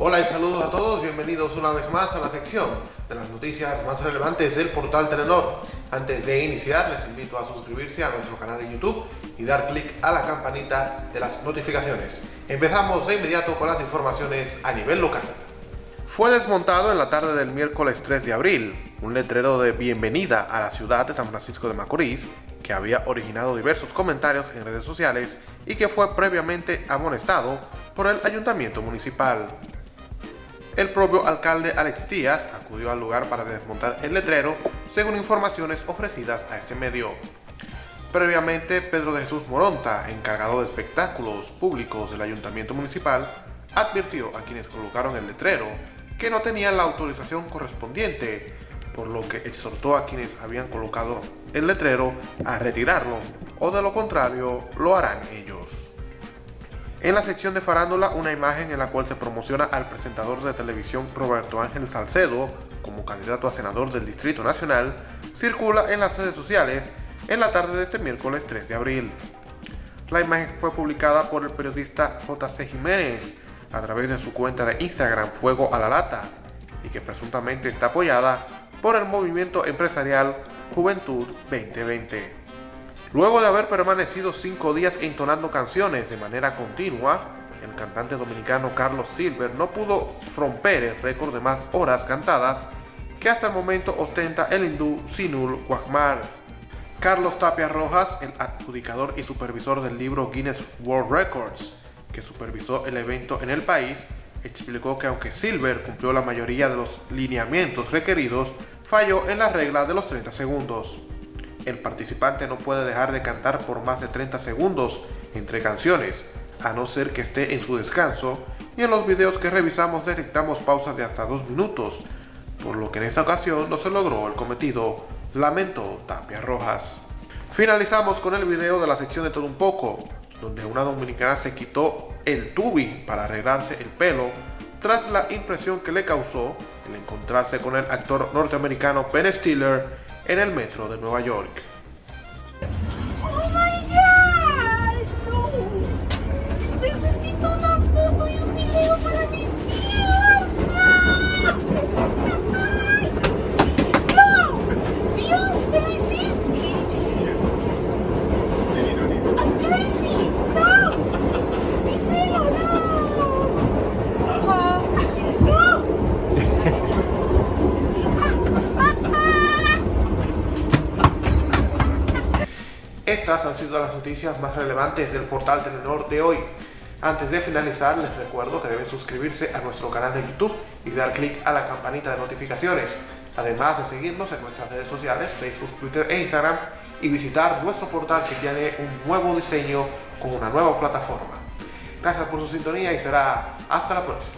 Hola y saludos a todos, bienvenidos una vez más a la sección de las noticias más relevantes del portal Telenor. Antes de iniciar les invito a suscribirse a nuestro canal de YouTube y dar clic a la campanita de las notificaciones. Empezamos de inmediato con las informaciones a nivel local. Fue desmontado en la tarde del miércoles 3 de abril un letrero de bienvenida a la ciudad de San Francisco de Macorís que había originado diversos comentarios en redes sociales y que fue previamente amonestado por el ayuntamiento municipal. El propio alcalde Alex Díaz acudió al lugar para desmontar el letrero, según informaciones ofrecidas a este medio. Previamente, Pedro de Jesús Moronta, encargado de espectáculos públicos del ayuntamiento municipal, advirtió a quienes colocaron el letrero que no tenían la autorización correspondiente, por lo que exhortó a quienes habían colocado el letrero a retirarlo, o de lo contrario, lo harán ellos. En la sección de farándula, una imagen en la cual se promociona al presentador de televisión Roberto Ángel Salcedo como candidato a senador del Distrito Nacional, circula en las redes sociales en la tarde de este miércoles 3 de abril. La imagen fue publicada por el periodista JC Jiménez a través de su cuenta de Instagram Fuego a la Lata y que presuntamente está apoyada por el movimiento empresarial Juventud 2020. Luego de haber permanecido cinco días entonando canciones de manera continua, el cantante dominicano Carlos Silver no pudo romper el récord de más horas cantadas que hasta el momento ostenta el hindú Sinul Wagmar. Carlos Tapia Rojas, el adjudicador y supervisor del libro Guinness World Records, que supervisó el evento en el país, explicó que aunque Silver cumplió la mayoría de los lineamientos requeridos, falló en la regla de los 30 segundos el participante no puede dejar de cantar por más de 30 segundos entre canciones, a no ser que esté en su descanso, y en los videos que revisamos detectamos pausas de hasta 2 minutos, por lo que en esta ocasión no se logró el cometido, lamentó Tapia Rojas. Finalizamos con el video de la sección de todo un poco, donde una dominicana se quitó el tubi para arreglarse el pelo tras la impresión que le causó el encontrarse con el actor norteamericano Ben Stiller en el metro de Nueva York. Estas han sido las noticias más relevantes del portal Telenor de hoy. Antes de finalizar, les recuerdo que deben suscribirse a nuestro canal de YouTube y dar clic a la campanita de notificaciones, además de seguirnos en nuestras redes sociales, Facebook, Twitter e Instagram, y visitar nuestro portal que tiene un nuevo diseño con una nueva plataforma. Gracias por su sintonía y será hasta la próxima.